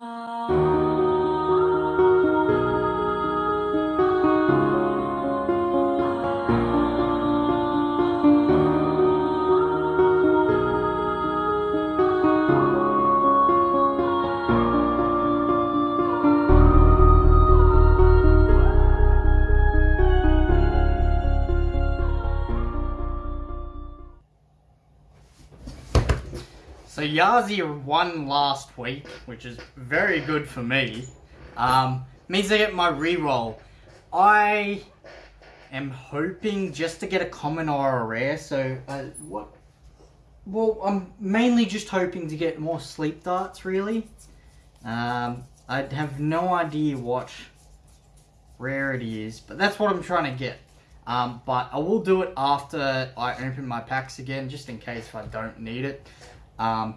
So Yazi won last week, which is very good for me. Um, means I get my reroll. I am hoping just to get a common or a rare. So uh, what? Well, I'm mainly just hoping to get more sleep darts. Really, um, I have no idea what rarity is, but that's what I'm trying to get. Um, but I will do it after I open my packs again, just in case if I don't need it. Um,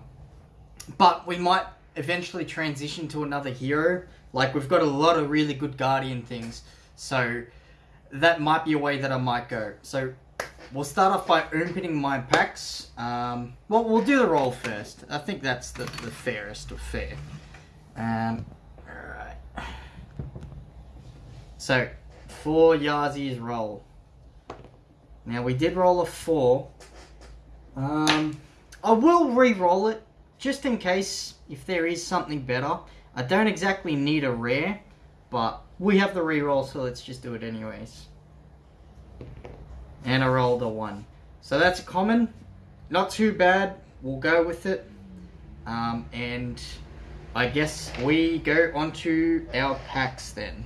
but we might eventually transition to another hero. Like we've got a lot of really good Guardian things, so that might be a way that I might go. So we'll start off by opening my packs. Um, well, we'll do the roll first. I think that's the, the fairest of fair. Um, alright. So, for Yazi's roll. Now, we did roll a 4. Um, I will re-roll it, just in case if there is something better. I don't exactly need a rare, but we have the re-roll, so let's just do it anyways. And I rolled a 1. So that's a common. Not too bad. We'll go with it. Um, and I guess we go on to our packs then.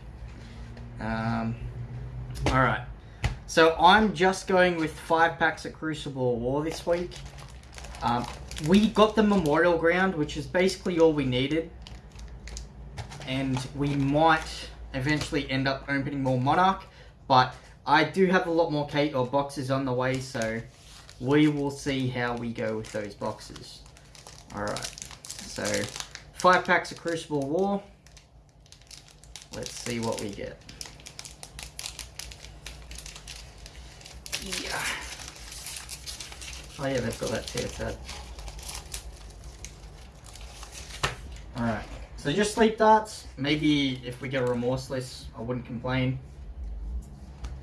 Um, Alright. So I'm just going with 5 packs of Crucible War this week. Um, we got the Memorial Ground, which is basically all we needed. And we might eventually end up opening more Monarch. But I do have a lot more Kate or boxes on the way, so we will see how we go with those boxes. Alright, so five packs of Crucible War. Let's see what we get. Yeah. Oh yeah, they've got that tear tab. Alright, so just sleep darts. Maybe if we get a remorseless, I wouldn't complain.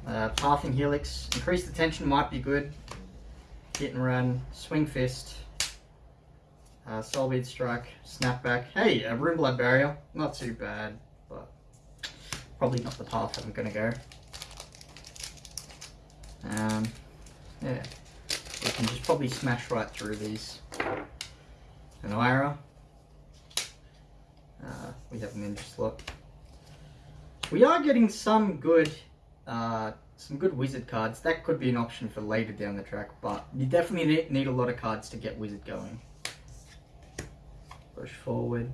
Uh, Pathing Helix. Increase the tension might be good. Hit and run. Swing Fist. Uh, Soulbead Strike. Snapback. Hey, a Rune Blood Barrier. Not too bad, but probably not the path I'm to go. Um, yeah. We can just probably smash right through these. An Ira. We have Ninja Slot. We are getting some good uh, some good wizard cards. That could be an option for later down the track, but you definitely need a lot of cards to get wizard going. Push forward.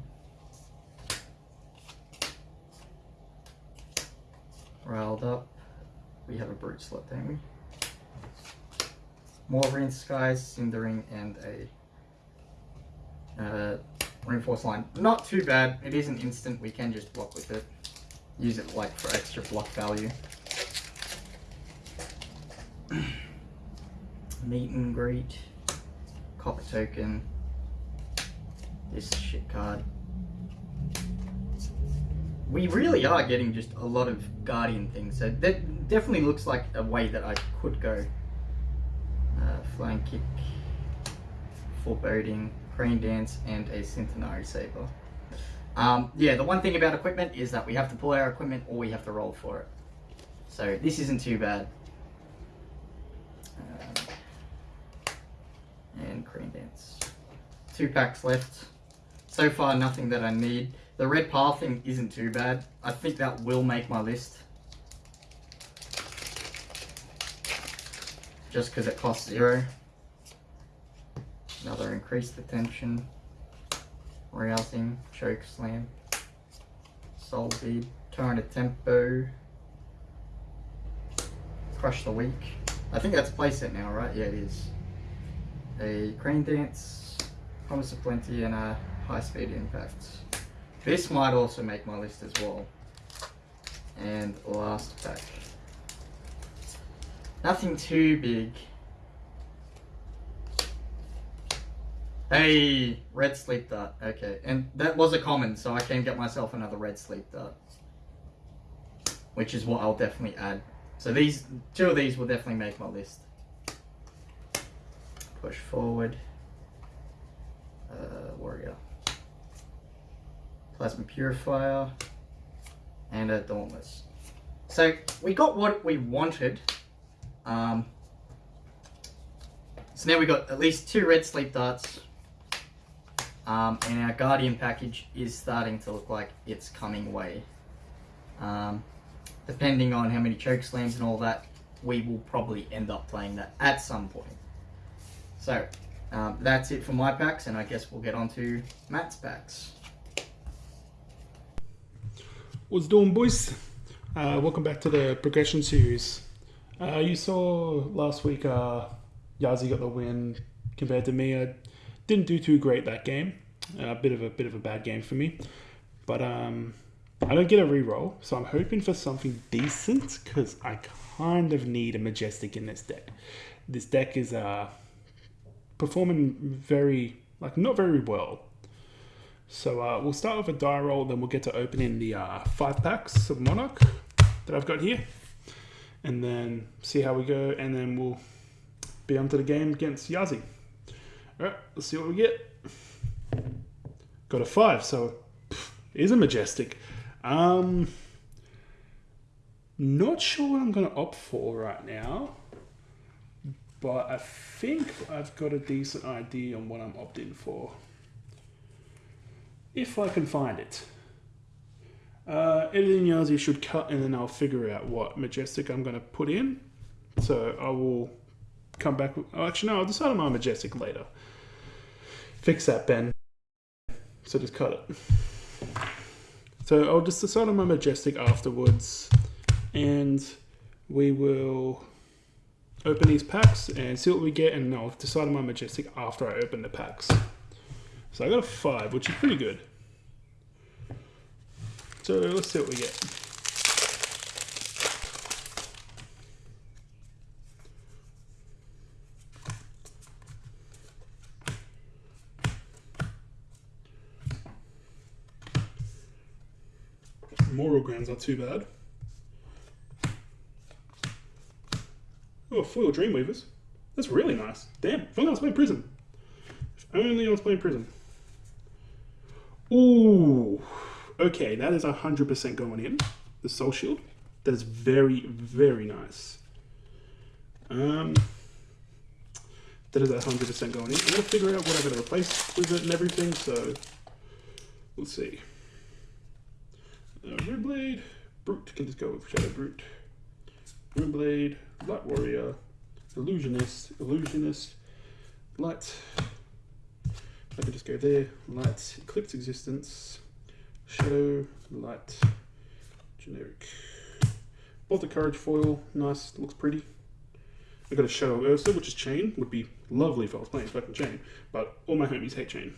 Riled up. We have a brute slot, don't we? More Rain Skies, Cindering, and a uh, Reinforced Line. Not too bad. It is an instant. We can just block with it. Use it like for extra block value. Meet and greet. Copper token. This shit card. We really are getting just a lot of Guardian things. So that definitely looks like a way that I could go. Uh, flying kick, foreboding, crane dance, and a cintari saber. Um, yeah, the one thing about equipment is that we have to pull our equipment or we have to roll for it. So this isn't too bad. and Crane Dance. Two packs left. So far, nothing that I need. The red pathing isn't too bad. I think that will make my list. Just because it costs zero. Another increase the tension. Rousing, choke slam. Soul bead, turn a tempo. Crush the weak. I think that's playset now, right? Yeah, it is a crane dance, promise of plenty, and a high speed impact. This might also make my list as well. And last pack. Nothing too big. Hey, red sleep dart. Okay, and that was a common, so I can get myself another red sleep dart. Which is what I'll definitely add. So these, two of these will definitely make my list. Push forward. Uh, warrior. Plasma purifier. And a dauntless. So we got what we wanted. Um, so now we got at least two red sleep darts. Um, and our Guardian package is starting to look like it's coming away. Um, depending on how many choke slams and all that, we will probably end up playing that at some point. So, um, that's it for my packs, and I guess we'll get on to Matt's packs. What's doing, boys? Uh, welcome back to the progression series. Uh, you saw last week uh, Yazi got the win compared to me. I didn't do too great that game. A bit of a bit of a bad game for me, but um, I don't get a reroll, so I'm hoping for something decent because I kind of need a majestic in this deck. This deck is uh, performing very like not very well. So uh, we'll start with a die roll, then we'll get to opening the uh, five packs of Monarch that I've got here, and then see how we go, and then we'll be onto the game against Yazi. All right, let's see what we get. Got a five, so pff, is a majestic. Um, not sure what I'm going to opt for right now, but I think I've got a decent idea on what I'm opting for. If I can find it. Uh, editing Yazi should cut and then I'll figure out what majestic I'm going to put in. So I will come back. Oh, actually, no, I'll decide on my majestic later. Fix that, Ben. So just cut it. So I'll just decide on my Majestic afterwards and we will open these packs and see what we get and I'll decide on my Majestic after I open the packs. So I got a 5, which is pretty good. So let's see what we get. Ground's not too bad. Oh, foil Dreamweavers. That's really nice. Damn, if only I was playing Prism. If only I was playing Prism. Ooh. Okay, that is 100% going in. The Soul Shield. That is very, very nice. Um, that is 100% going in. I'm going to figure out what I'm going to replace with it and everything, so let's see. Uh, Runeblade, Brute can just go with Shadow Brute. Runeblade, Light Warrior, Illusionist, Illusionist, Light. I can just go there. Light, Eclipse Existence, Shadow, Light, Generic. Bolt of Courage foil, nice, looks pretty. I got a Shadow Ursa, which is Chane, would be lovely if I was playing fucking Chane, but all my homies hate Chane.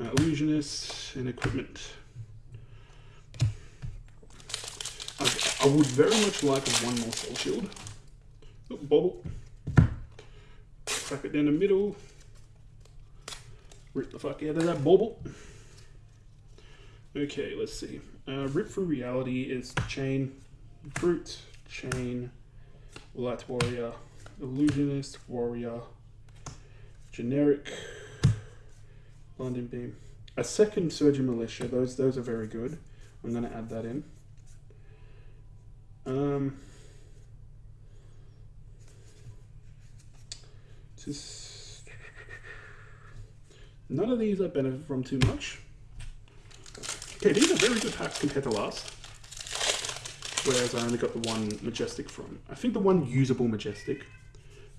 Uh, Illusionist and Equipment. I would very much like one more soul shield. Oh, bobble. Crack it down the middle. Rip the fuck out of that bobble. Okay, let's see. Uh, Rip for reality is chane, brute, chane, light warrior, illusionist, warrior, generic, blinding beam. A second surging militia. Those those are very good. I'm gonna add that in. Um, just none of these I benefit from too much. Okay, these are very good packs compared to last. Whereas I only got the one Majestic from. I think the one usable Majestic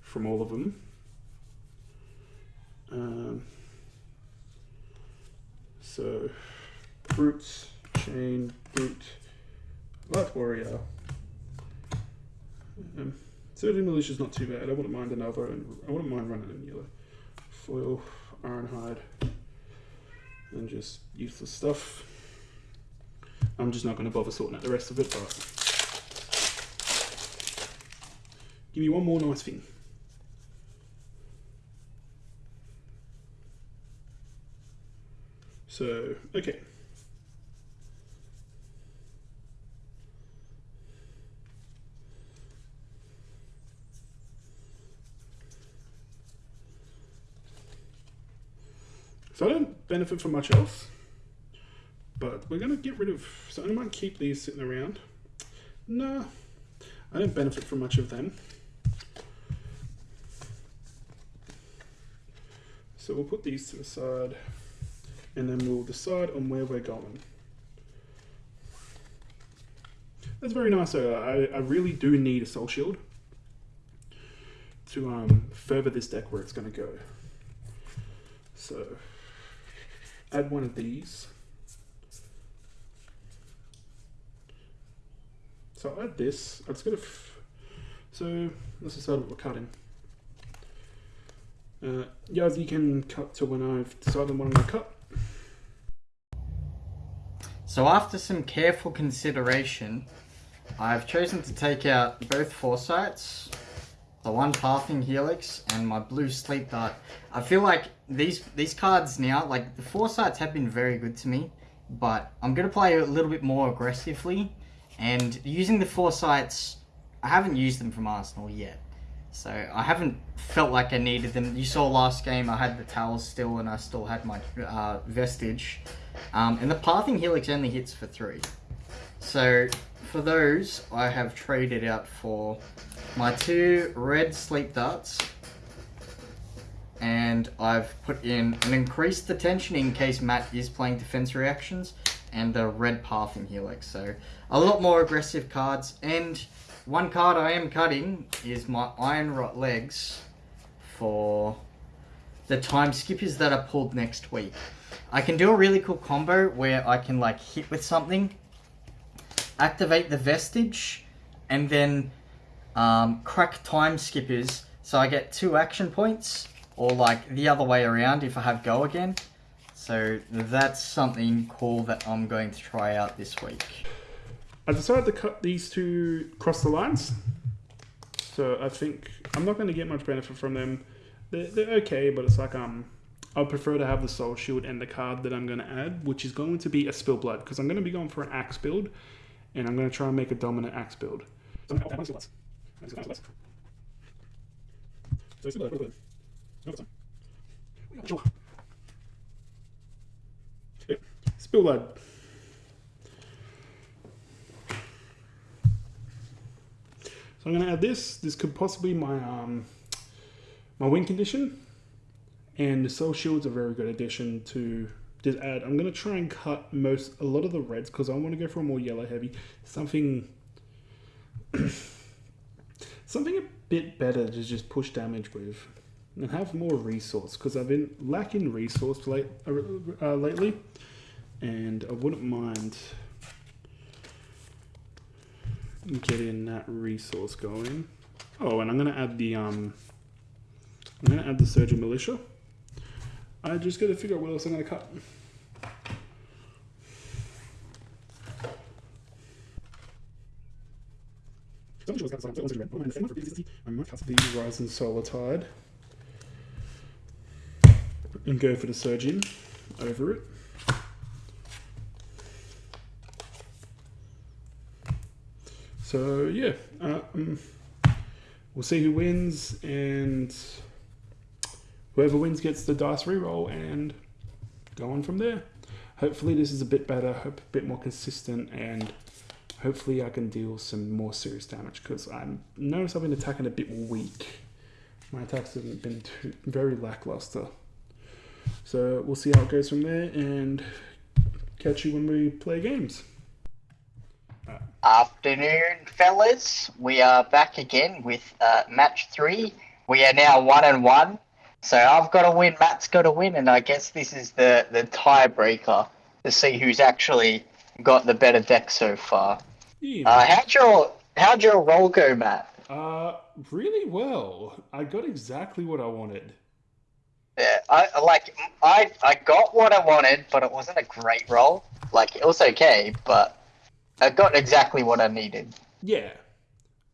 from all of them. Um, so, Brutes, Chane, Brute, Light Warrior, um, 13 militia is not too bad. I wouldn't mind another, and I wouldn't mind running in yellow. Foil, ironhide, and just useless stuff. I'm just not going to bother sorting out the rest of it, but give me one more nice thing. So, okay. So I don't benefit from much else. But we're going to get rid of... So I might keep these sitting around. No, I don't benefit from much of them. So we'll put these to the side and then we'll decide on where we're going. That's very nice. I, I really do need a soul shield to um, further this deck where it's going to go. So add one of these. So I'll add this. I'm just gonna. so let's decide what we're cutting. Uh, yeah, you can cut to when I've decided what I'm gonna cut. So after some careful consideration, I've chosen to take out both foresights, the one pathing helix, and my blue sleep dart. I feel like these these cards now, like the foresights have been very good to me, but I'm gonna play a little bit more aggressively and using the foresights, I haven't used them from Arsenal yet. So I haven't felt like I needed them. You saw last game I had the towels still and I still had my uh, vestige. Um, and the pathing helix only hits for three. So for those, I have traded out for my two red sleep darts. And I've put in an increase the tension in case Matt is playing defense reactions and the red pathing helix. So a lot more aggressive cards. And one card I am cutting is my Iron Rot legs for the time skippers that are pulled next week. I can do a really cool combo where I can like hit with something, activate the vestige, and then um, crack time skippers so I get two action points or like the other way around if I have go again. So that's something cool that I'm going to try out this week. I decided to cut these two cross the lines. So I think I'm not going to get much benefit from them. They're, they're okay, but it's like um, I prefer to have the soul shield and the card that I'm going to add, which is going to be a spill blood because I'm going to be going for an axe build, and I'm going to try and make a dominant axe build. So Spill. So I'm going to add this. This could possibly be my um, my win condition. And the soul shield's a very good addition to this add. I'm going to try and cut most a lot of the reds because I want to go for a more yellow heavy. Something something a bit better to just push damage with and have more resource because I've been lacking resource late, uh, uh, lately and I wouldn't mind getting that resource going. Oh, and I'm gonna add the um, I'm gonna add the surging militia. I just gotta figure out what else I'm gonna cut. I might cut the Rising Solar Tide and go for the surging over it. So yeah, um, we'll see who wins, and whoever wins gets the dice reroll, and go on from there. Hopefully, this is a bit better, a bit more consistent, and hopefully, I can deal some more serious damage because I notice I've been attacking a bit weak. My attacks haven't been too, very lackluster. So we'll see how it goes from there, and catch you when we play games. Afternoon, fellas. We are back again with uh, match three. We are now one and one. So I've got to win, Matt's got to win, and I guess this is the, the tiebreaker to see who's actually got the better deck so far. Yeah. Uh, how'd your how'd your roll go, Matt? Uh, really well. I got exactly what I wanted. Yeah, I like I I got what I wanted, but it wasn't a great roll. Like it was okay, but I got exactly what I needed. Yeah,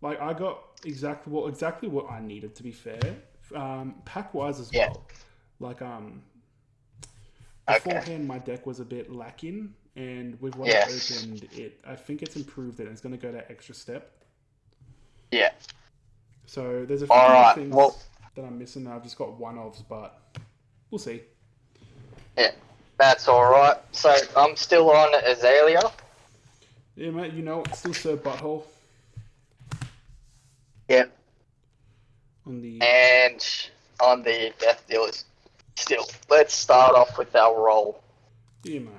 like I got exactly what exactly what I needed. To be fair, um, pack wise as yeah. well. Like um, Okay. beforehand my deck was a bit lacking, and with what Yes. I opened, it I think it's improved it. and It's going to go that extra step. Yeah. So there's a few right. things Well, that I'm missing. I've just got one ofs, but we'll see. yeah, that's all right. So I'm still on Azalea. Yeah, mate. You know, it's still Sir Butthole Yeah. On the. And on the Death Dealers. Still, let's start off with our roll. Yeah, mate.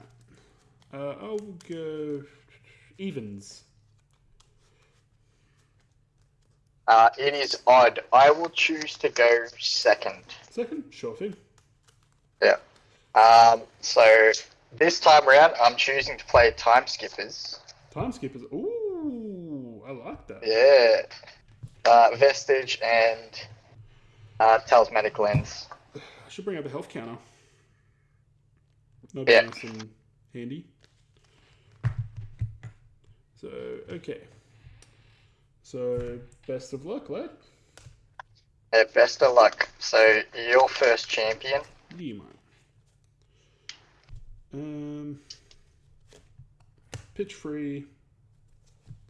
Uh, I'll go evens. Uh, it is odd. I will choose to go second. Second, sure thing. Yeah. Um, so this time around, I'm choosing to play Time Skippers. Time skippers. Ooh, I like that. Yeah. Uh, Vestige and uh, Talismanic Lens. I should bring up a health counter. That'd Yeah. nice and handy. So, okay. So, best of luck, lad. Yeah, best of luck. So your first champion. You mate. Um, pitch free.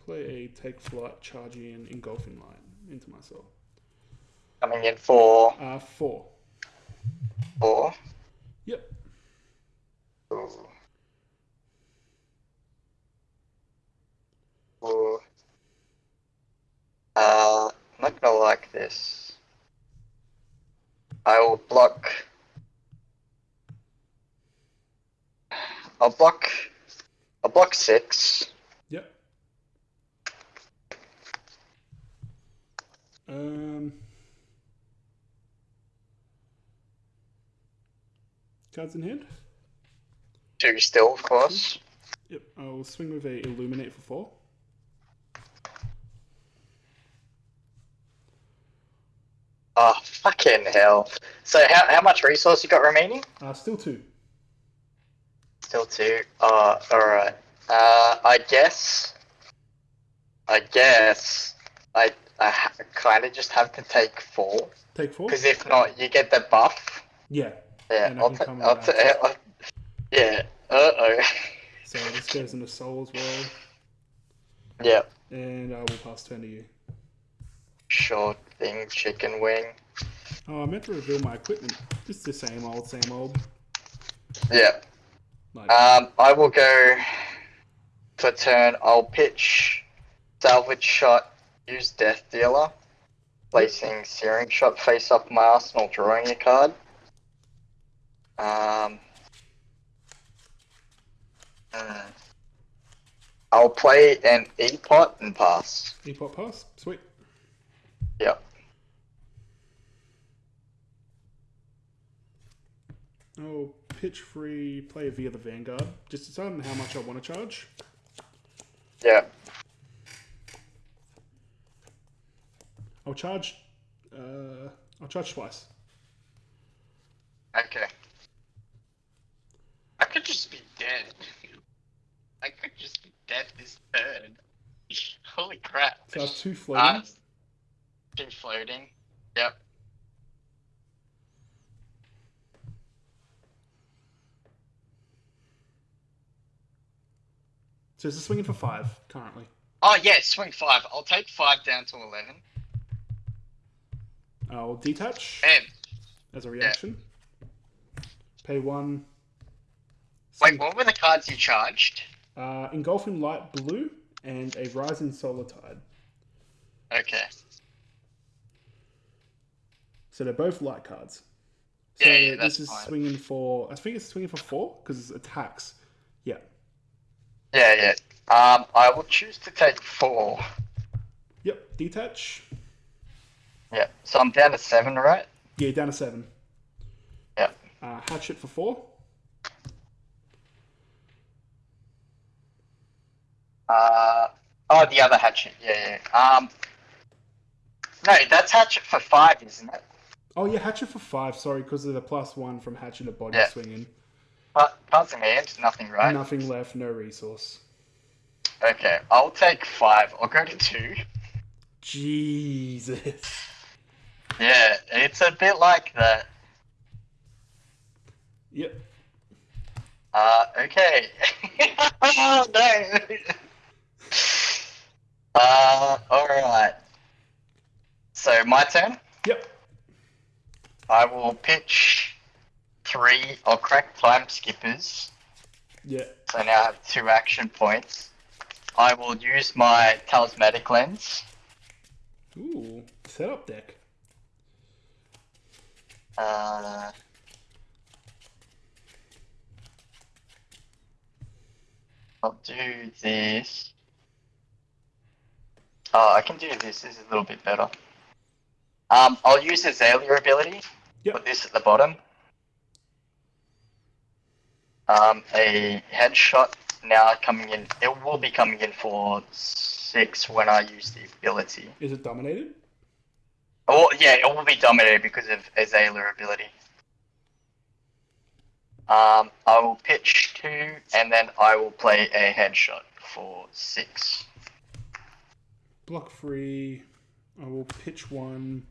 Play a take flight, charge in, engulfing light into myself. Coming in for Uh, four. four. Yep. Ooh. Ooh. Uh, I'm not gonna like this. I will block. I'll block. I'll block six. Yep. Um. Cards in hand. Two still, of course. Yep. I'll swing with a illuminate for four. Oh, fucking hell. So, how, how much resource you got remaining? Uh, still two. Still two. Uh, alright. Uh, I guess. I guess. I, I kind of just have to take four. Take four. Because if not, you get the buff. Yeah. Yeah, I'll, come I'll, with ta- that. I'll Yeah. Uh oh. So this goes into soul as well, yeah. and I will pass turn to you. Sure thing, chicken wing. Oh, I meant to reveal my equipment. Just the same old, same old. Yeah. Like, Um, I will go for turn. I'll pitch salvage shot, use death dealer, placing searing shot face up my arsenal, drawing a card. Um, uh, I'll play an E pot and pass. E-Pot pass. Sweet. Yep. Oh, pitch free, play V of the Vanguard. Just deciding how much I want to charge. Yeah. I'll charge. Uh, I'll charge twice. Okay. I could just be dead. I could just be dead this turn. Holy crap. So I have two floating. Uh, two floating. Yep. so it's a swinging for five currently. Oh yeah, swing five. I'll take five down to eleven. I'll detach And as a reaction. Pay one. wait, what were the cards you charged? Uh, engulfing light blue and a rising solar tide. Okay. So they're both light cards. So Yeah, yeah, this is fine. swinging for. I think it's swinging for four because it's attacks. Yeah. Yeah, yeah. Um, I will choose to take four. Yep. Detach. Yeah. So I'm down to seven, right? Yeah, down to seven. Yeah. Uh, hatchet for four. Uh, oh, the other hatchet. Yeah, yeah. Um, no, that's hatchet for five, isn't it? Oh yeah, hatchet for five. Sorry, because of the plus one from hatchet to body Yeah. swinging. But in hand, nothing, right? Nothing left, no resource. Okay, I'll take five. I'll go to two. Jesus. Yeah, it's a bit like that. Yep. Uh, okay. oh, no. Uh, alright. So, my turn. Yep. I will pitch three, I'll crack time skippers. Yeah. So now I have two action points. I will use my talismanic lens. Ooh, setup deck. Uh, I'll do this. Oh, I can do this. This is a little bit better. Um, I'll use Azalea ability. Yep. Put this at the bottom. Um, a headshot now coming in. It will be coming in for six when I use the ability. Is it dominated? Oh yeah, it will be dominated because of Azalea ability. Um, I will pitch two, and then I will play a headshot for six. Block free. I will pitch one,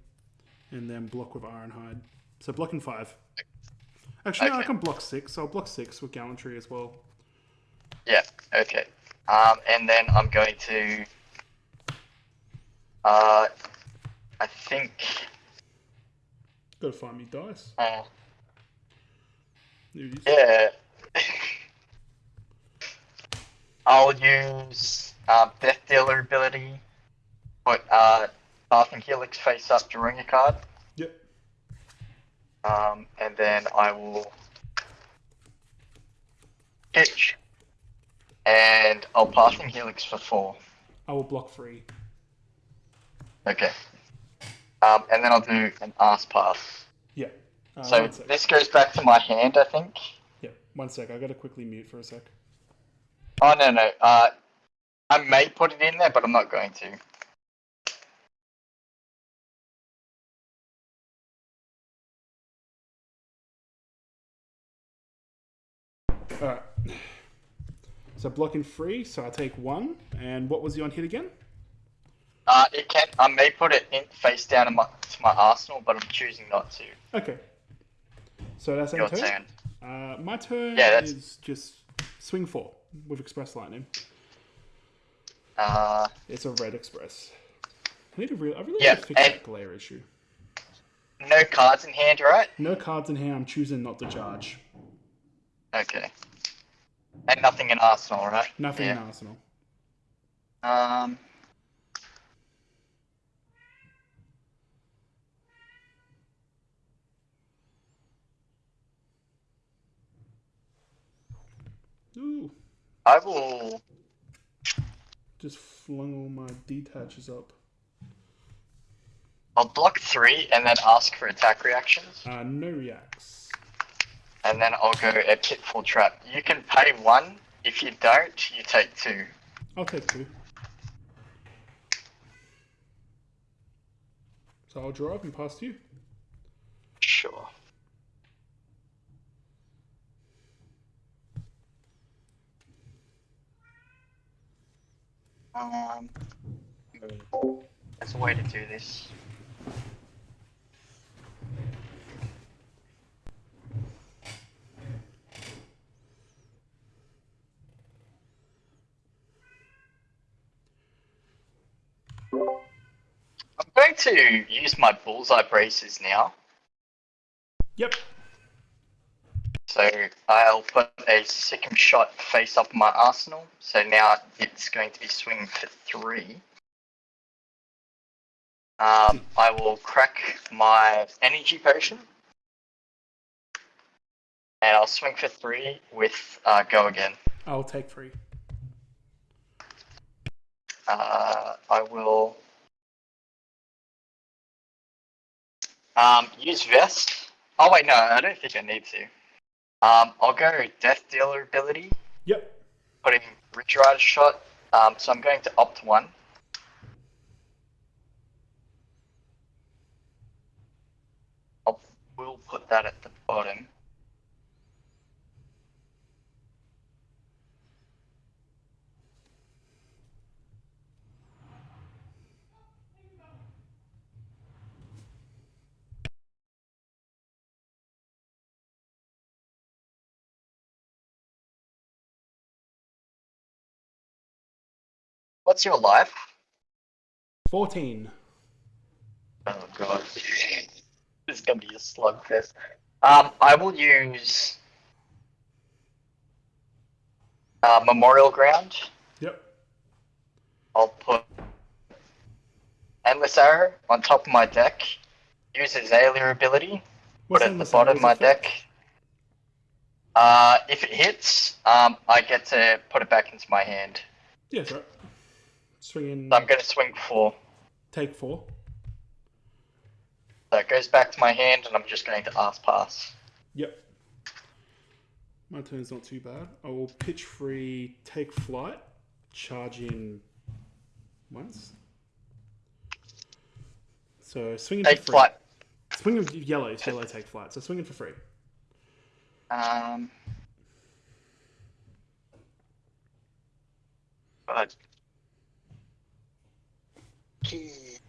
and then block with Ironhide. So blocking five. Actually, no, I can block six. So I'll block six with Gallantry as well. Yeah, okay. Um, and then I'm going to. Uh, I think. Gotta find me dice. Uh, There it is. yeah. I'll use um, Death Dealer ability. Put uh, and Helix face up, to ring a card. Yep. Um, and then I will pitch, and I'll pass pathing helix for four. I will block three. Okay. Um, and then I'll do an ass pass. Yeah. Uh, so this goes back to my hand, I think. Yeah. One sec. I gotta quickly mute for a sec. Oh no no. Uh, I may put it in there, but I'm not going to. All right. So blocking free. So I take one. And what was the on hit again? Uh, it can. I may put it in face down in my to my arsenal, but I'm choosing not to. Okay. So that's Your turn. turn. Uh, my turn Yeah, that's- is just swing four with Express Lightning. Uh, It's a red Express. I need to really, I really Yeah, need to fix that glare issue. no cards in hand, right? No cards in hand. I'm choosing not to charge. Okay. And nothing in arsenal, right? Nothing in arsenal. Um. Ooh, I will. just flung all my detaches up. I'll block three and then ask for attack reactions, Uh, no reacts. and then I'll go a pitfall trap. You can pay one. If you don't, you take two. I'll take two. So I'll draw up and pass to you. Sure. Um. There's a way to do this. I'm going to use my bullseye bracers now. Yep. So I'll put a second shot face up my arsenal. So now it's going to be swing for three. Um, I will crack my energy potion. And I'll swing for three with uh, go again. I'll take three. Uh, I will um, use vest. Oh wait, no, I don't think I need to. Um, I'll go death dealer ability. Yep. putting Ridge Rider shot. Um, so I'm going to opt one. I'll, we'll put that at the bottom. What's your life? 14. Oh god. this is gonna be a slugfest. Um, I will use uh, Memorial Ground. Yep. I'll put Endless Arrow on top of my deck. Use Azalea ability. What's put it at the bottom of my effect? deck. Uh, if it hits, um, I get to put it back into my hand. Yeah, that's right. Swing in. I'm gonna swing four. Take four. So it goes back to my hand, and I'm just going to ask pass. Yep. My turn's not too bad. I will pitch free, take flight, charge in once. So swinging Take for free. flight. Swing of yellow, so yellow take flight. So swinging for free. Um. God. And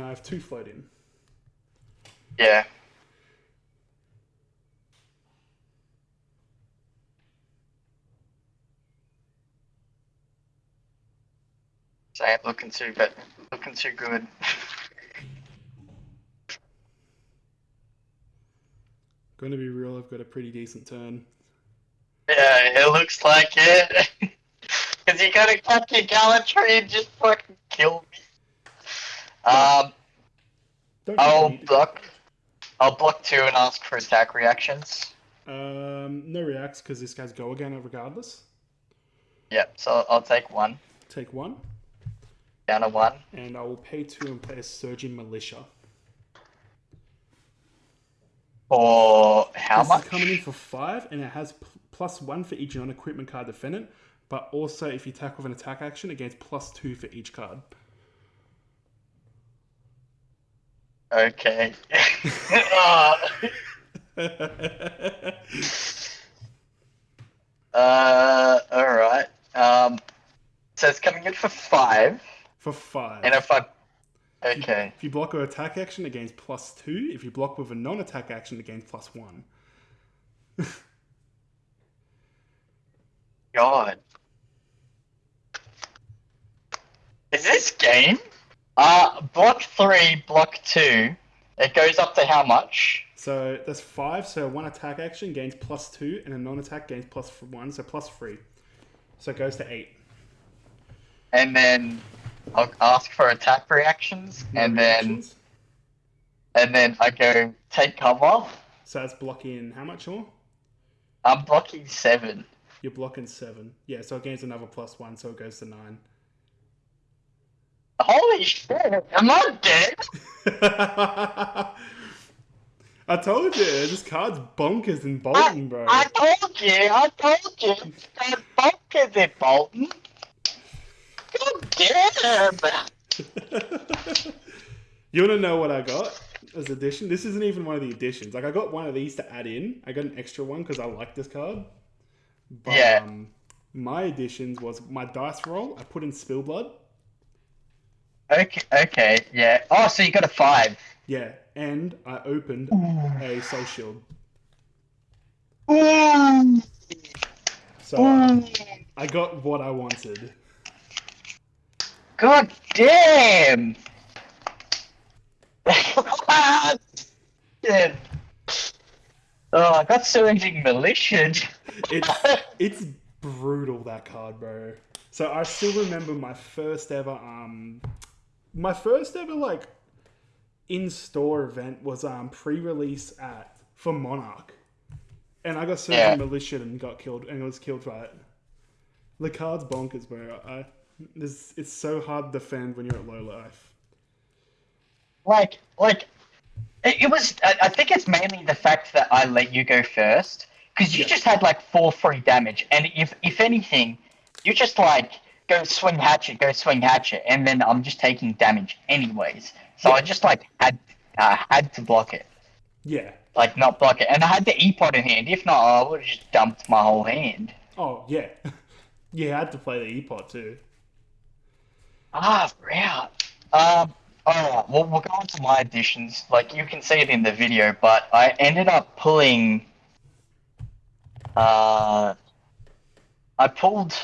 I have two float in. Yeah. So ain't looking too but looking too good. Going to be real, I've got a pretty decent turn. Yeah, it looks like it. You gotta cut your gallantry and just fucking kill me. Um, I'll block. I'll block two and ask for attack reactions. Um, no reacts because this guy's go again regardless. Yep. So I'll take one Take one, down to one. and I will pay two and play a Surging Militia. For how this much? is coming in for five, and it has plus one for each non-equipment card defendant, but also if you attack with an attack action, it gains plus two for each card. Okay. uh, uh, all right. Um, so it's coming in for five, for five. and if I, okay, If you block with an attack action, it gains plus two. If you block with a non-attack action, it gains plus one. God, is this game? Uh, block three, block two. It goes up to how much? So that's five. So one attack action gains plus two, and a non-attack gains one, so plus three. So it goes to eight. And then I'll ask for attack reactions, No and then and then I go take cover. So that's blocking how much more? I'm blocking seven. You're blocking seven. Yeah, so it gains another plus one, so it goes to nine. Holy shit! Am I dead? I told you, this card's bonkers in Boltyn, bro. I told you, I told you. That bonkers in Boltyn. God damn! you want to know what I got as addition? This isn't even one of the additions. Like I got one of these to add in. I got an extra one because I like this card. But, Yeah. Um, my additions was my dice roll. I put in Spillblood. Okay, okay, yeah. Oh, so you got a five. Yeah, and I opened a Soul Shield. Ooh. So uh, I got what I wanted. God damn! Shit. Oh, I got surging militia. It's it's brutal that card, bro. So I still remember my first ever um my first ever like in store event was um pre-release at for Monarch. And I got Surging Yeah. Militia and got killed and was killed by it. The card's bonkers, bro. I this it's so hard to defend when you're at low life. like like it, it was I, I think it's mainly the fact that i let you go first because you Yeah. just had like four free damage and if if anything you just like go swing hatchet go swing hatchet and then i'm just taking damage anyways so i just like had uh, had to block it Yeah. like not block it and i had the e-pod in hand if not i would have just dumped my whole hand Oh yeah. you had to play the E-Pot too. Ah, right. Um, alright, well, we'll go on to my additions. Like, you can see it in the video, but I ended up pulling, uh, I pulled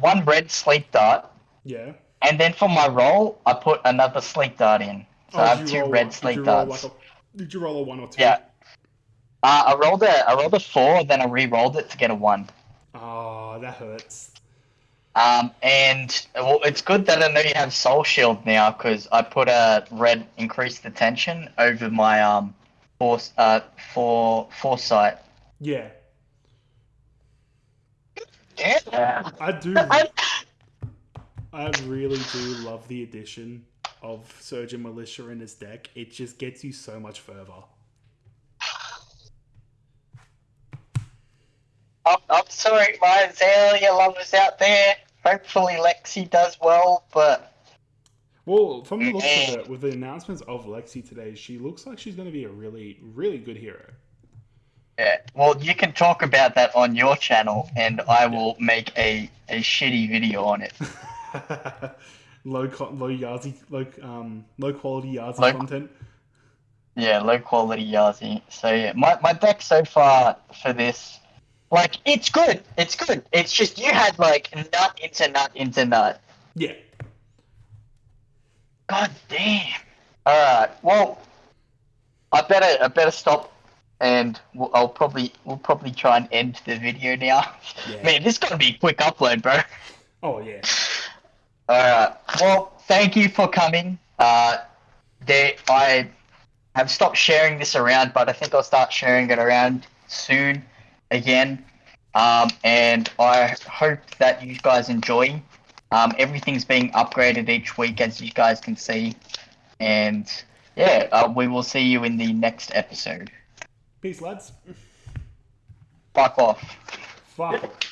one red sleep dart, Yeah. and then for my roll, I put another sleep dart in. So I Oh, have two roll red sleep did darts. like a, did you roll a one or two? Yeah. Uh, I rolled a I rolled a four, then I re-rolled it to get a one. Oh, that hurts. Um, and well, it's good that I know you have Soul Shield now because I put a red increase the tension over my um force uh for foresight. Yeah. Yeah. I do. I, I really do love the addition of Surging Militia in this deck. It just gets you so much further. I'm, I'm sorry, my Azalea lovers out there. Hopefully Lexi does well, but Well, from the looks of it, with the announcements of Lexi today, she looks like she's going to be a really, really good hero. Yeah. Well, you can talk about that on your channel, and I will make a a shitty video on it. low, co- low Yazi, low, um, low quality Yazi Low- content. Yeah, low quality Yazi. So yeah, my my deck so far for this, like it's good. It's good. It's just you had like nut into nut into nut. Yeah. God damn. All right. Well, I better I better stop, and we'll, I'll probably we'll probably try and end the video now. Yeah. Man, this is gonna be a quick upload, bro. Oh yeah. All right. Well, thank you for coming. Uh, there, I have stopped sharing this around, but I think I'll start sharing it around soon again. Um, and I hope that you guys enjoy. Um, everything's being upgraded each week, as you guys can see. And yeah, uh, we will see you in the next episode. Peace, lads. Fuck off. Fuck.